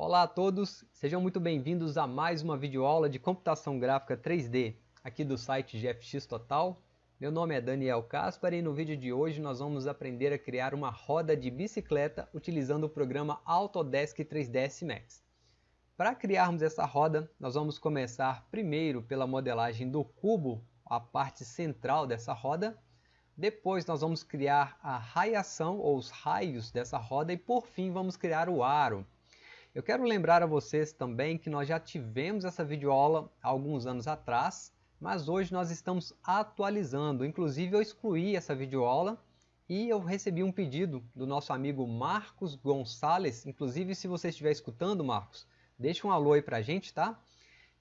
Olá a todos, sejam muito bem-vindos a mais uma videoaula de computação gráfica 3D aqui do site GFX Total. Meu nome é Daniel Caspar e no vídeo de hoje nós vamos aprender a criar uma roda de bicicleta utilizando o programa Autodesk 3ds Max. Para criarmos essa roda, nós vamos começar primeiro pela modelagem do cubo, a parte central dessa roda, depois nós vamos criar a raiação ou os raios dessa roda e por fim vamos criar o aro. Eu quero lembrar a vocês também que nós já tivemos essa videoaula há alguns anos atrás, mas hoje nós estamos atualizando. Inclusive eu excluí essa videoaula e eu recebi um pedido do nosso amigo Marcos Gonçalves. Inclusive se você estiver escutando, Marcos, deixa um alô aí pra gente, tá?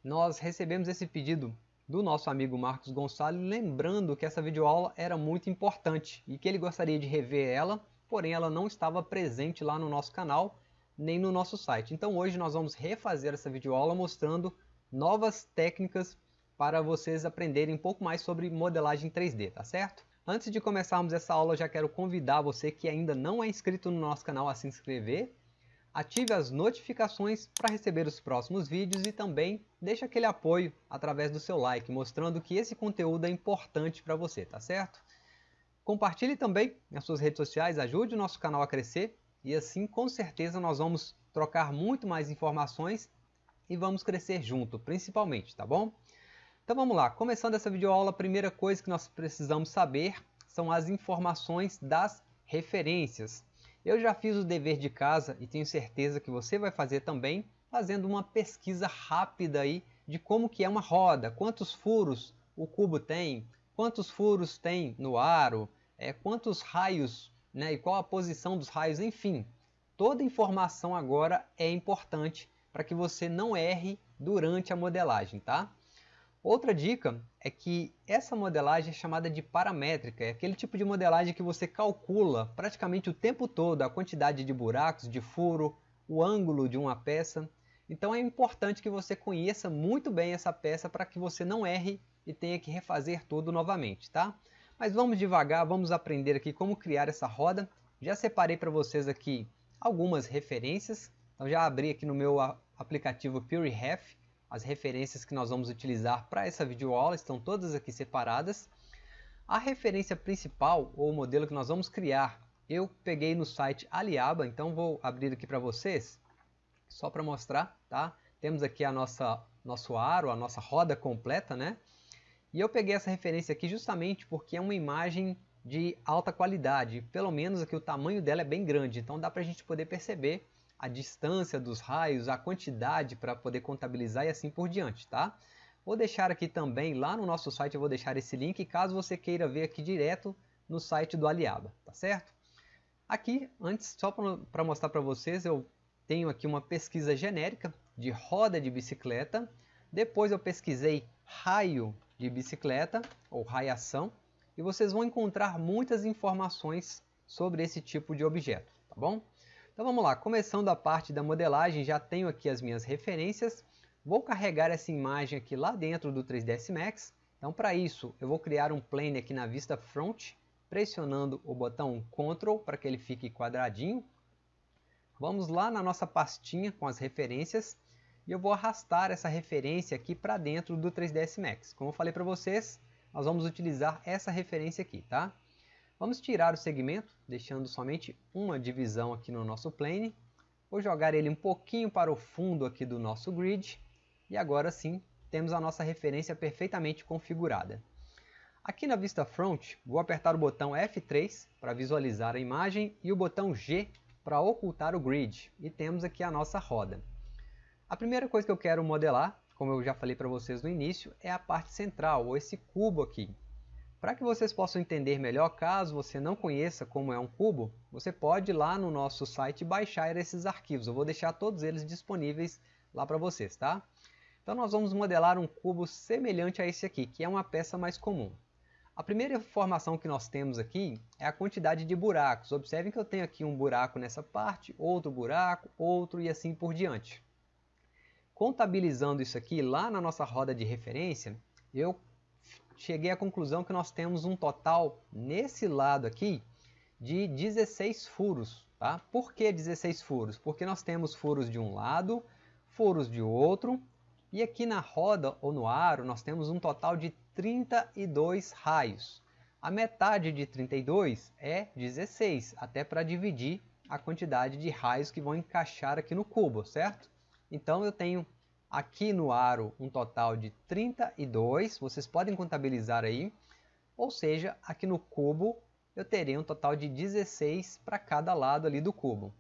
Nós recebemos esse pedido do nosso amigo Marcos Gonçalves, lembrando que essa videoaula era muito importante e que ele gostaria de rever ela, porém ela não estava presente lá no nosso canal, nem no nosso site. Então hoje nós vamos refazer essa videoaula mostrando novas técnicas para vocês aprenderem um pouco mais sobre modelagem 3D, tá certo? Antes de começarmos essa aula, já quero convidar você que ainda não é inscrito no nosso canal a se inscrever ative as notificações para receber os próximos vídeos e também deixe aquele apoio através do seu like, mostrando que esse conteúdo é importante para você, tá certo? Compartilhe também nas suas redes sociais, ajude o nosso canal a crescer e assim com certeza nós vamos trocar muito mais informações e vamos crescer junto, principalmente, tá bom? Então vamos lá, começando essa videoaula, a primeira coisa que nós precisamos saber são as informações das referências. Eu já fiz o dever de casa e tenho certeza que você vai fazer também, fazendo uma pesquisa rápida aí de como que é uma roda, quantos furos o cubo tem, quantos furos tem no aro, é, quantos raios né, e qual a posição dos raios, enfim. Toda informação agora é importante para que você não erre durante a modelagem, tá? Outra dica é que essa modelagem é chamada de paramétrica, é aquele tipo de modelagem que você calcula praticamente o tempo todo a quantidade de buracos, de furo, o ângulo de uma peça. Então é importante que você conheça muito bem essa peça para que você não erre e tenha que refazer tudo novamente, tá? Mas vamos devagar, vamos aprender aqui como criar essa roda. Já separei para vocês aqui algumas referências. Então já abri aqui no meu aplicativo PureRef as referências que nós vamos utilizar para essa videoaula estão todas aqui separadas. A referência principal, ou o modelo que nós vamos criar, eu peguei no site Aliaba, então vou abrir aqui para vocês, só para mostrar, tá? Temos aqui a nossa nosso aro, a nossa roda completa, né? E eu peguei essa referência aqui justamente porque é uma imagem de alta qualidade, pelo menos aqui o tamanho dela é bem grande, então dá para a gente poder perceber a distância dos raios, a quantidade para poder contabilizar e assim por diante, tá? Vou deixar aqui também, lá no nosso site eu vou deixar esse link, caso você queira ver aqui direto no site do Aliaba, tá certo? Aqui, antes, só para mostrar para vocês, eu tenho aqui uma pesquisa genérica de roda de bicicleta, depois eu pesquisei raio de bicicleta, ou raiação, e vocês vão encontrar muitas informações sobre esse tipo de objeto, tá bom? Então vamos lá, começando a parte da modelagem, já tenho aqui as minhas referências. Vou carregar essa imagem aqui lá dentro do 3ds Max. Então para isso, eu vou criar um plane aqui na vista front, pressionando o botão Ctrl para que ele fique quadradinho. Vamos lá na nossa pastinha com as referências e eu vou arrastar essa referência aqui para dentro do 3ds Max. Como eu falei para vocês, nós vamos utilizar essa referência aqui, tá? Vamos tirar o segmento, deixando somente uma divisão aqui no nosso plane. Vou jogar ele um pouquinho para o fundo aqui do nosso grid. E agora sim, temos a nossa referência perfeitamente configurada. Aqui na vista front, vou apertar o botão F3 para visualizar a imagem e o botão G para ocultar o grid. E temos aqui a nossa roda. A primeira coisa que eu quero modelar, como eu já falei para vocês no início, é a parte central, ou esse cubo aqui. Para que vocês possam entender melhor, caso você não conheça como é um cubo, você pode ir lá no nosso site baixar esses arquivos. Eu vou deixar todos eles disponíveis lá para vocês, tá? Então nós vamos modelar um cubo semelhante a esse aqui, que é uma peça mais comum. A primeira informação que nós temos aqui é a quantidade de buracos. Observem que eu tenho aqui um buraco nessa parte, outro buraco, outro e assim por diante. Contabilizando isso aqui lá na nossa roda de referência, eu cheguei à conclusão que nós temos um total, nesse lado aqui, de 16 furos. Tá? Por que 16 furos? Porque nós temos furos de um lado, furos de outro, e aqui na roda ou no aro nós temos um total de 32 raios. A metade de 32 é 16, até para dividir a quantidade de raios que vão encaixar aqui no cubo, certo? Então eu tenho aqui no aro um total de 32, vocês podem contabilizar aí, ou seja, aqui no cubo eu terei um total de 16 para cada lado ali do cubo.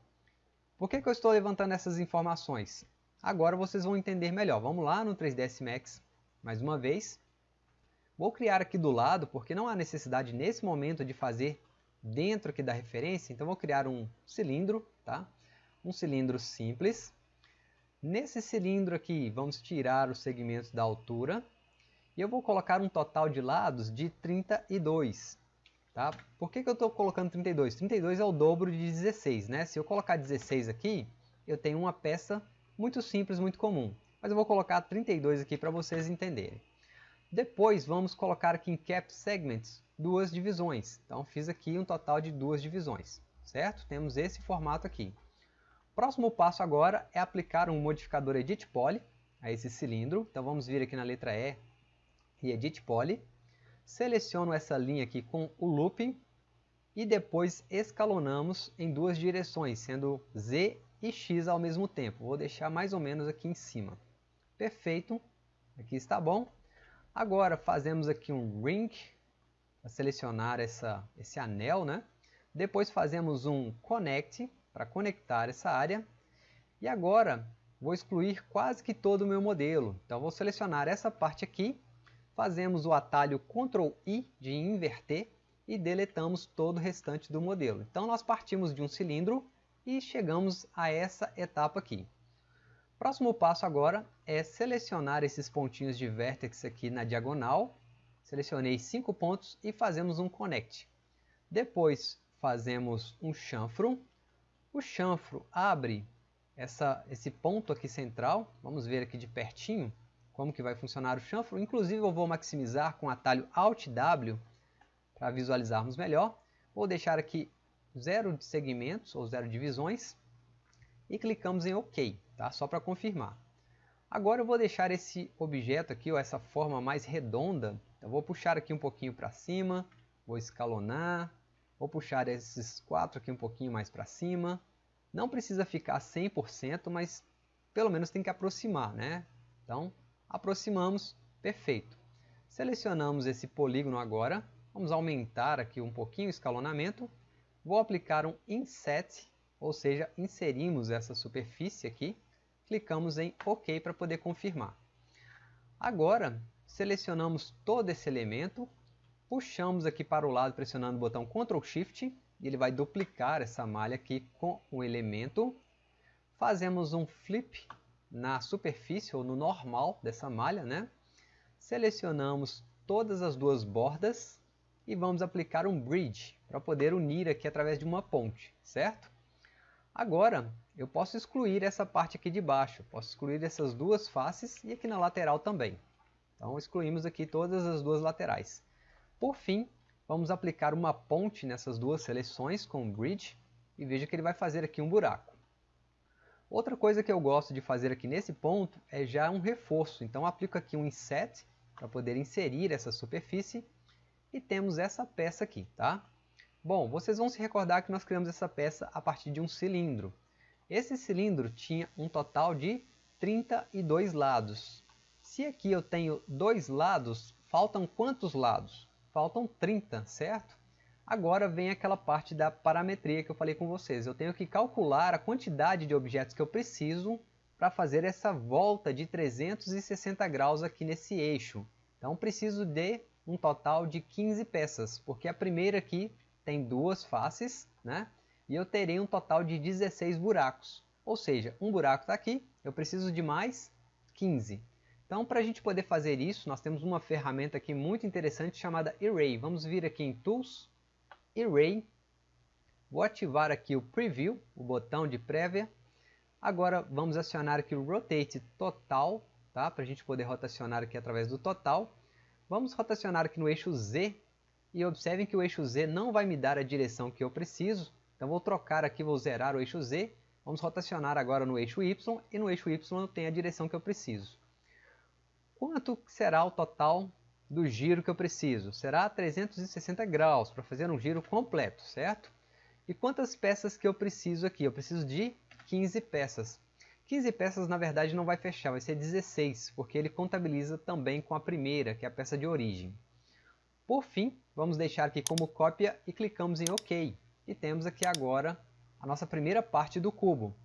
Por que, que eu estou levantando essas informações? Agora vocês vão entender melhor. Vamos lá no 3ds Max, mais uma vez. Vou criar aqui do lado, porque não há necessidade nesse momento de fazer dentro aqui da referência, então vou criar um cilindro, tá? Um cilindro simples. Nesse cilindro aqui, vamos tirar os segmentos da altura e eu vou colocar um total de lados de 32. Tá? Por que, que eu estou colocando 32? 32 é o dobro de 16. Né? Se eu colocar 16 aqui, eu tenho uma peça muito simples, muito comum. Mas eu vou colocar 32 aqui para vocês entenderem. Depois vamos colocar aqui em Cap Segments duas divisões. Então fiz aqui um total de duas divisões. Certo? Temos esse formato aqui. Próximo passo agora é aplicar um modificador Edit Poly a esse cilindro. Então vamos vir aqui na letra E e Edit Poly. Seleciono essa linha aqui com o Looping e depois escalonamos em duas direções, sendo Z e X ao mesmo tempo. Vou deixar mais ou menos aqui em cima. Perfeito, aqui está bom. Agora fazemos aqui um Ring, para selecionar essa, esse anel, né? Depois fazemos um Connect, para conectar essa área. E agora vou excluir quase que todo o meu modelo. Então vou selecionar essa parte aqui fazemos o atalho Ctrl I de inverter e deletamos todo o restante do modelo. Então nós partimos de um cilindro e chegamos a essa etapa aqui. Próximo passo agora é selecionar esses pontinhos de vértex aqui na diagonal. Selecionei cinco pontos e fazemos um connect. Depois fazemos um chanfro. O chanfro abre essa, esse ponto aqui central. Vamos ver aqui de pertinho como que vai funcionar o chanfro. Inclusive eu vou maximizar com o atalho Alt W para visualizarmos melhor. Vou deixar aqui zero segmentos ou zero divisões e clicamos em OK, tá? só para confirmar. Agora eu vou deixar esse objeto aqui, ou essa forma mais redonda, eu vou puxar aqui um pouquinho para cima, vou escalonar, vou puxar esses quatro aqui um pouquinho mais para cima. Não precisa ficar 100%, mas pelo menos tem que aproximar, né? Então, aproximamos, perfeito. Selecionamos esse polígono agora, vamos aumentar aqui um pouquinho o escalonamento, vou aplicar um Inset, ou seja, inserimos essa superfície aqui, clicamos em OK para poder confirmar. Agora, selecionamos todo esse elemento, puxamos aqui para o lado pressionando o botão Ctrl Shift, e ele vai duplicar essa malha aqui com o elemento. Fazemos um flip na superfície ou no normal dessa malha, né? Selecionamos todas as duas bordas e vamos aplicar um bridge para poder unir aqui através de uma ponte, certo? Agora eu posso excluir essa parte aqui de baixo, posso excluir essas duas faces e aqui na lateral também. Então excluímos aqui todas as duas laterais. Por fim, vamos aplicar uma ponte nessas duas seleções com o bridge e veja que ele vai fazer aqui um buraco. Outra coisa que eu gosto de fazer aqui nesse ponto é já um reforço. Então aplico aqui um inset para poder inserir essa superfície e temos essa peça aqui, tá? Bom, vocês vão se recordar que nós criamos essa peça a partir de um cilindro. Esse cilindro tinha um total de 32 lados. Se aqui eu tenho dois lados, faltam quantos lados? Faltam 30, certo? Agora vem aquela parte da parametria que eu falei com vocês. Eu tenho que calcular a quantidade de objetos que eu preciso para fazer essa volta de 360 graus aqui nesse eixo. Então preciso de um total de 15 peças, porque a primeira aqui tem duas faces, né? E eu terei um total de 16 buracos. Ou seja, um buraco está aqui, eu preciso de mais 15. Então, para a gente poder fazer isso, nós temos uma ferramenta aqui muito interessante chamada Array. Vamos vir aqui em Tools, Array. Vou ativar aqui o Preview, o botão de prévia. Agora vamos acionar aqui o Rotate Total, tá? para a gente poder rotacionar aqui através do total. Vamos rotacionar aqui no eixo Z e observem que o eixo Z não vai me dar a direção que eu preciso, Então vou trocar aqui, vou zerar o eixo Z, vamos rotacionar agora no eixo Y, e no eixo Y eu tenho a direção que eu preciso. Quanto será o total do giro que eu preciso? Será 360 graus, para fazer um giro completo, certo? E quantas peças que eu preciso aqui? Eu preciso de 15 peças. 15 peças, na verdade, não vai fechar, vai ser 16, porque ele contabiliza também com a primeira, que é a peça de origem. Por fim, vamos deixar aqui como cópia e clicamos em OK. E temos aqui agora a nossa primeira parte do cubo.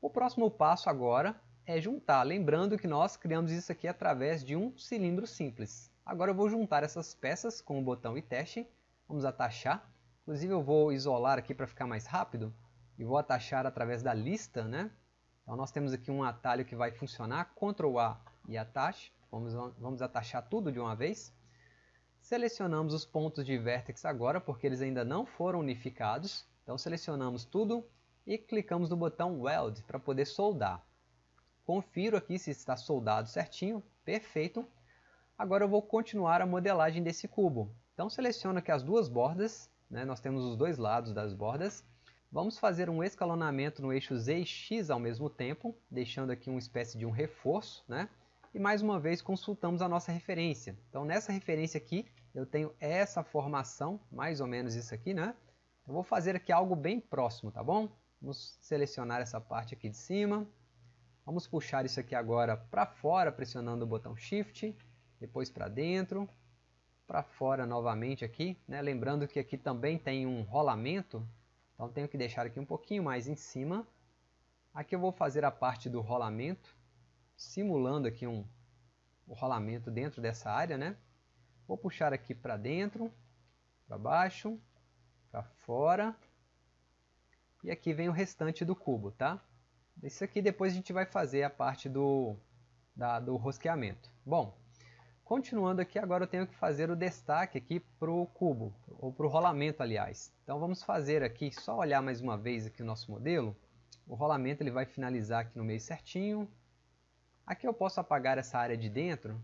O próximo passo agora é juntar, lembrando que nós criamos isso aqui através de um cilindro simples. Agora eu vou juntar essas peças com o botão e teste, vamos atachar. Inclusive eu vou isolar aqui para ficar mais rápido e vou atachar através da lista, né? Então nós temos aqui um atalho que vai funcionar, Ctrl A e atache. Vamos, vamos atachar tudo de uma vez. Selecionamos os pontos de vértex agora, porque eles ainda não foram unificados. Então selecionamos tudo e clicamos no botão Weld para poder soldar. Confiro aqui se está soldado certinho, perfeito. Agora eu vou continuar a modelagem desse cubo. Então seleciono aqui as duas bordas, né? nós temos os dois lados das bordas. Vamos fazer um escalonamento no eixo Z e X ao mesmo tempo, deixando aqui uma espécie de um reforço, né? E mais uma vez consultamos a nossa referência. Então nessa referência aqui, eu tenho essa formação, mais ou menos isso aqui, né? Eu vou fazer aqui algo bem próximo, tá bom? Vamos selecionar essa parte aqui de cima. Vamos puxar isso aqui agora para fora, pressionando o botão Shift, depois para dentro, para fora novamente aqui, né? Lembrando que aqui também tem um rolamento, então tenho que deixar aqui um pouquinho mais em cima. Aqui eu vou fazer a parte do rolamento, simulando aqui um, o rolamento dentro dessa área, né? Vou puxar aqui para dentro, para baixo, para fora. E aqui vem o restante do cubo, tá? Isso aqui depois a gente vai fazer a parte do, da, do rosqueamento. Bom, Continuando aqui, agora eu tenho que fazer o destaque aqui para o cubo, ou para o rolamento, aliás. Então vamos fazer aqui, só olhar mais uma vez aqui o nosso modelo. O rolamento ele vai finalizar aqui no meio certinho. Aqui eu posso apagar essa área de dentro.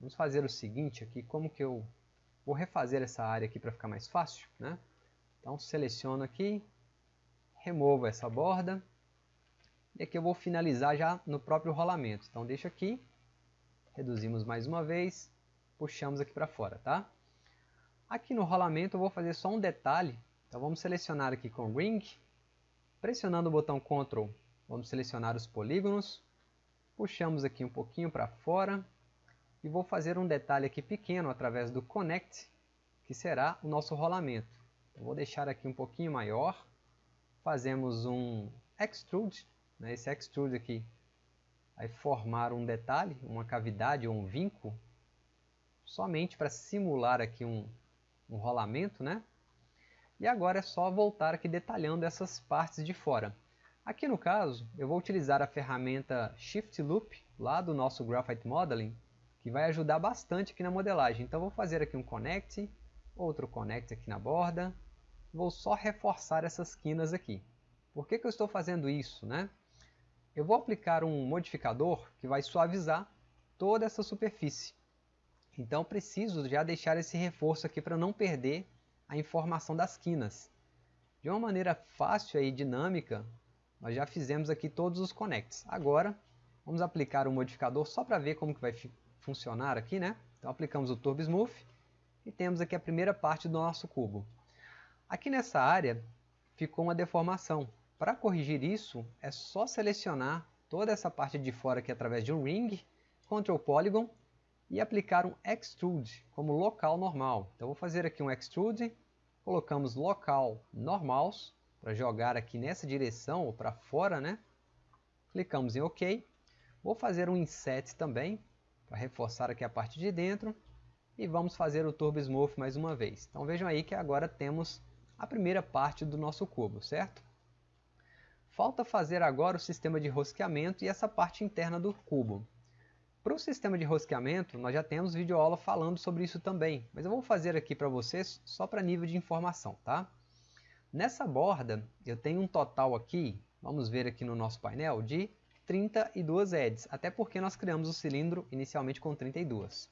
Vamos fazer o seguinte aqui, como que eu vou refazer essa área aqui para ficar mais fácil, né? Então seleciono aqui, removo essa borda. E aqui eu vou finalizar já no próprio rolamento. Então deixo aqui, reduzimos mais uma vez, puxamos aqui para fora, tá? Aqui no rolamento eu vou fazer só um detalhe, então vamos selecionar aqui com Ring, pressionando o botão Ctrl, vamos selecionar os polígonos, puxamos aqui um pouquinho para fora, e vou fazer um detalhe aqui pequeno através do Connect, que será o nosso rolamento. Eu vou deixar aqui um pouquinho maior, fazemos um Extrude, né? esse Extrude aqui aí formar um detalhe, uma cavidade ou um vinco, somente para simular aqui um, um rolamento, né? E agora é só voltar aqui detalhando essas partes de fora. Aqui no caso, eu vou utilizar a ferramenta Shift Loop, lá do nosso Graphite Modeling, que vai ajudar bastante aqui na modelagem. Então vou fazer aqui um Connect, outro Connect aqui na borda, vou só reforçar essas quinas aqui. Por que, que eu estou fazendo isso? Né? Eu vou aplicar um modificador que vai suavizar toda essa superfície. Então preciso já deixar esse reforço aqui para não perder a informação das quinas. De uma maneira fácil e dinâmica, nós já fizemos aqui todos os connects. Agora, vamos aplicar um modificador só para ver como que vai funcionar aqui, né? Então aplicamos o Turbo Smooth e temos aqui a primeira parte do nosso cubo. Aqui nessa área ficou uma deformação. Para corrigir isso, é só selecionar toda essa parte de fora aqui através de um Ring, Ctrl Polygon e aplicar um Extrude como local normal. Então vou fazer aqui um Extrude, colocamos local normals para jogar aqui nessa direção ou para fora, né? Clicamos em OK. Vou fazer um Inset também para reforçar aqui a parte de dentro e vamos fazer o Turbo Smooth mais uma vez. Então vejam aí que agora temos a primeira parte do nosso cubo, certo? Falta fazer agora o sistema de rosqueamento e essa parte interna do cubo. Para o sistema de rosqueamento, nós já temos vídeo aula falando sobre isso também, mas eu vou fazer aqui para vocês só para nível de informação, tá? Nessa borda, eu tenho um total aqui, vamos ver aqui no nosso painel, de 32 edges, até porque nós criamos o cilindro inicialmente com 32.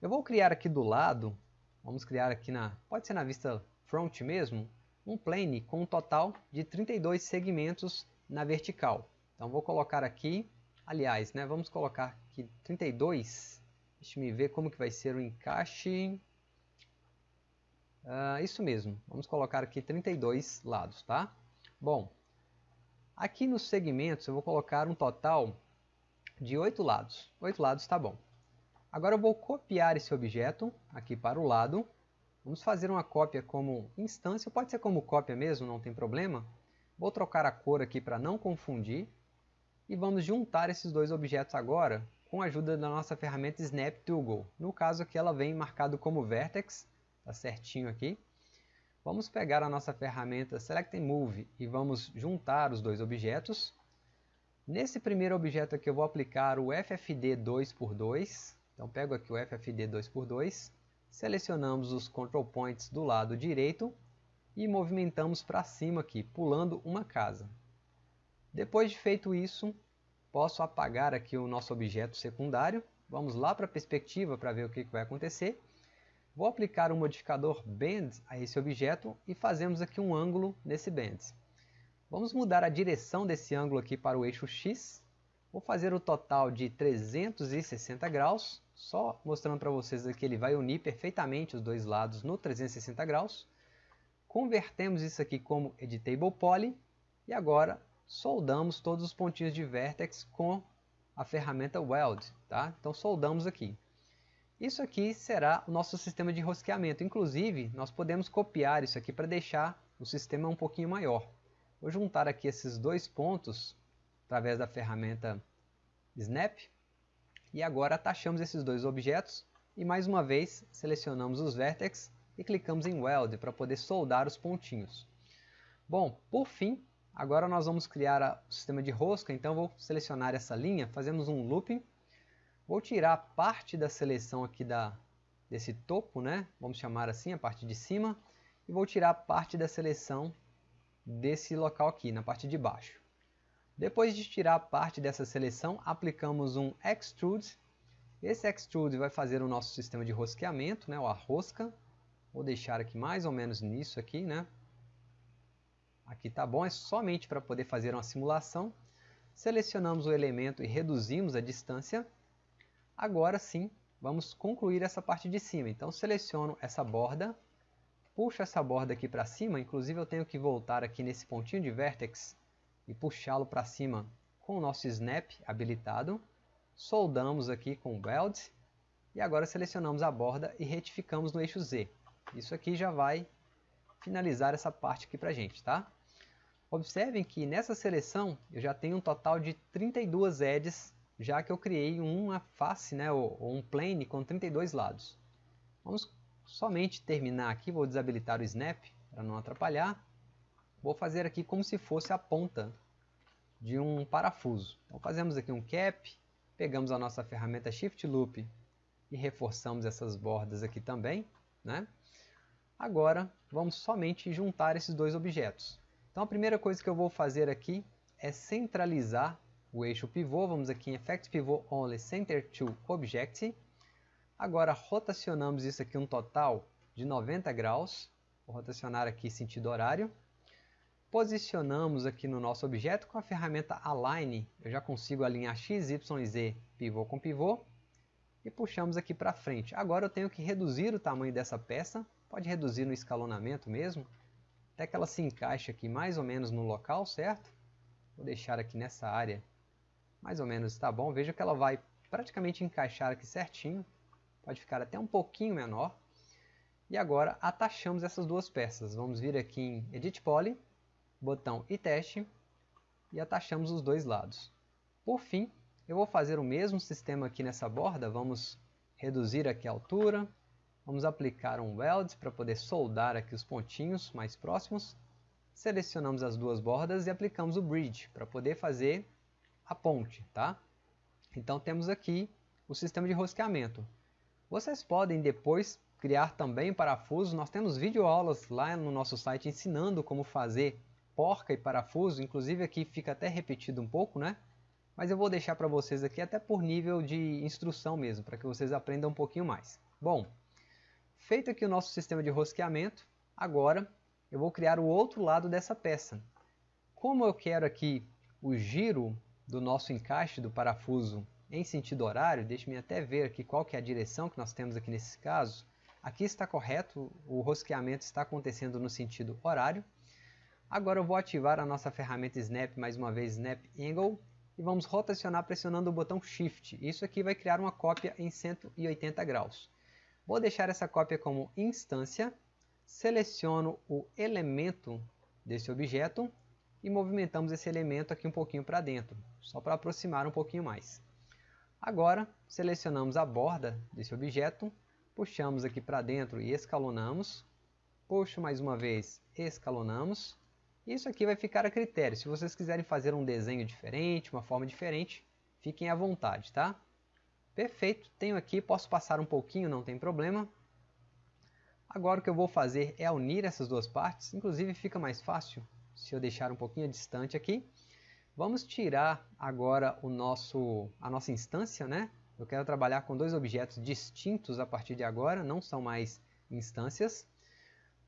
Eu vou criar aqui do lado, vamos criar aqui na, pode ser na vista front mesmo, um plane com um total de 32 segmentos na vertical. Então vou colocar aqui, aliás, né, vamos colocar aqui 32, deixa eu ver como que vai ser o encaixe. Uh, isso mesmo, vamos colocar aqui 32 lados, tá? Bom, aqui nos segmentos eu vou colocar um total de 8 lados. 8 lados está bom. Agora eu vou copiar esse objeto aqui para o lado. Vamos fazer uma cópia como instância, pode ser como cópia mesmo, não tem problema. Vou trocar a cor aqui para não confundir. E vamos juntar esses dois objetos agora com a ajuda da nossa ferramenta Snap Toggle. No caso aqui ela vem marcado como Vertex Tá certinho aqui. Vamos pegar a nossa ferramenta Select Move e vamos juntar os dois objetos. Nesse primeiro objeto aqui eu vou aplicar o FFD 2x2. Então pego aqui o FFD 2x2, selecionamos os control points do lado direito e movimentamos para cima aqui, pulando uma casa. Depois de feito isso, posso apagar aqui o nosso objeto secundário. Vamos lá para a perspectiva para ver o que vai acontecer. Vou aplicar o um modificador Bend a esse objeto e fazemos aqui um ângulo nesse Bend. Vamos mudar a direção desse ângulo aqui para o eixo X. Vou fazer o total de 360 graus, só mostrando para vocês que ele vai unir perfeitamente os dois lados no 360 graus. Convertemos isso aqui como Editable Poly e agora soldamos todos os pontinhos de vertex com a ferramenta Weld. Tá? Então soldamos aqui. Isso aqui será o nosso sistema de rosqueamento. Inclusive, nós podemos copiar isso aqui para deixar o sistema um pouquinho maior. Vou juntar aqui esses dois pontos através da ferramenta Snap. E agora atachamos esses dois objetos e mais uma vez selecionamos os vértices e clicamos em Weld para poder soldar os pontinhos. Bom, por fim, agora nós vamos criar o sistema de rosca, então vou selecionar essa linha, fazemos um looping Vou tirar parte da seleção aqui da, desse topo, né? vamos chamar assim, a parte de cima, e vou tirar parte da seleção desse local aqui, na parte de baixo. Depois de tirar parte dessa seleção, aplicamos um Extrude. Esse Extrude vai fazer o nosso sistema de rosqueamento, né, ou a rosca. Vou deixar aqui mais ou menos nisso aqui, né? Aqui tá bom, é somente para poder fazer uma simulação. Selecionamos o elemento e reduzimos a distância. Agora sim, vamos concluir essa parte de cima. Então seleciono essa borda, puxo essa borda aqui para cima, inclusive eu tenho que voltar aqui nesse pontinho de vertex e puxá-lo para cima com o nosso snap habilitado. Soldamos aqui com o weld e agora selecionamos a borda e retificamos no eixo Z. Isso aqui já vai finalizar essa parte aqui para gente, tá? Observem que nessa seleção eu já tenho um total de 32 edges já que eu criei uma face, né, ou um plane com 32 lados. Vamos somente terminar aqui, vou desabilitar o snap para não atrapalhar. Vou fazer aqui como se fosse a ponta de um parafuso. Então fazemos aqui um cap, pegamos a nossa ferramenta Shift Loop e reforçamos essas bordas aqui também. Né? Agora vamos somente juntar esses dois objetos. Então a primeira coisa que eu vou fazer aqui é centralizar o eixo pivô, vamos aqui em Effect Pivot Only Center to Object. Agora rotacionamos isso aqui um total de 90 graus. Vou rotacionar aqui sentido horário. Posicionamos aqui no nosso objeto com a ferramenta Align. Eu já consigo alinhar X, Y Z pivô com pivô. E puxamos aqui para frente. Agora eu tenho que reduzir o tamanho dessa peça. Pode reduzir no escalonamento mesmo. Até que ela se encaixe aqui mais ou menos no local, certo? Vou deixar aqui nessa área mais ou menos está bom. Veja que ela vai praticamente encaixar aqui certinho. Pode ficar até um pouquinho menor. E agora atachamos essas duas peças. Vamos vir aqui em Edit Poly, botão e teste e atachamos os dois lados. Por fim, eu vou fazer o mesmo sistema aqui nessa borda. Vamos reduzir aqui a altura. Vamos aplicar um weld para poder soldar aqui os pontinhos mais próximos. Selecionamos as duas bordas e aplicamos o bridge para poder fazer a ponte, tá? Então temos aqui o sistema de rosqueamento. Vocês podem depois criar também parafusos. Nós temos videoaulas lá no nosso site ensinando como fazer porca e parafuso. Inclusive aqui fica até repetido um pouco, né? Mas eu vou deixar para vocês aqui até por nível de instrução mesmo, para que vocês aprendam um pouquinho mais. Bom, feito aqui o nosso sistema de rosqueamento, agora eu vou criar o outro lado dessa peça. Como eu quero aqui o giro do nosso encaixe do parafuso em sentido horário, deixe-me até ver aqui qual que é a direção que nós temos aqui nesse caso. Aqui está correto, o rosqueamento está acontecendo no sentido horário. Agora eu vou ativar a nossa ferramenta Snap, mais uma vez Snap Angle, e vamos rotacionar pressionando o botão Shift. Isso aqui vai criar uma cópia em 180 graus. Vou deixar essa cópia como instância, seleciono o elemento desse objeto e movimentamos esse elemento aqui um pouquinho para dentro, só para aproximar um pouquinho mais. Agora, selecionamos a borda desse objeto, puxamos aqui para dentro e escalonamos, puxo mais uma vez, escalonamos, isso aqui vai ficar a critério. Se vocês quiserem fazer um desenho diferente, uma forma diferente, fiquem à vontade, tá? Perfeito, tenho aqui, posso passar um pouquinho, não tem problema. Agora o que eu vou fazer é unir essas duas partes, inclusive fica mais fácil se eu deixar um pouquinho distante aqui. Vamos tirar agora o nosso, a nossa instância, né? Eu quero trabalhar com dois objetos distintos a partir de agora, não são mais instâncias.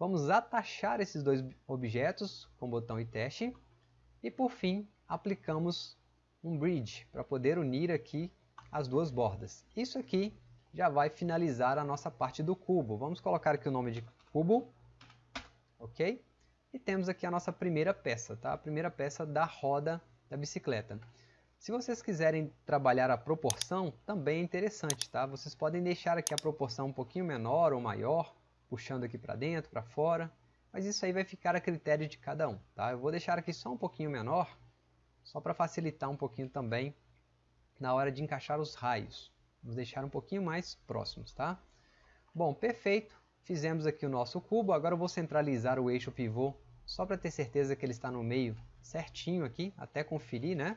Vamos atachar esses dois objetos com o botão e teste. E por fim, aplicamos um bridge para poder unir aqui as duas bordas. Isso aqui já vai finalizar a nossa parte do cubo. Vamos colocar aqui o nome de cubo, ok? E temos aqui a nossa primeira peça, tá? A primeira peça da roda da bicicleta. Se vocês quiserem trabalhar a proporção, também é interessante, tá? Vocês podem deixar aqui a proporção um pouquinho menor ou maior, puxando aqui para dentro, para fora, mas isso aí vai ficar a critério de cada um, tá? Eu vou deixar aqui só um pouquinho menor, só para facilitar um pouquinho também na hora de encaixar os raios. Vamos deixar um pouquinho mais próximos, tá? Bom, perfeito. Fizemos aqui o nosso cubo. Agora eu vou centralizar o eixo pivô, só para ter certeza que ele está no meio certinho aqui, até conferir, né?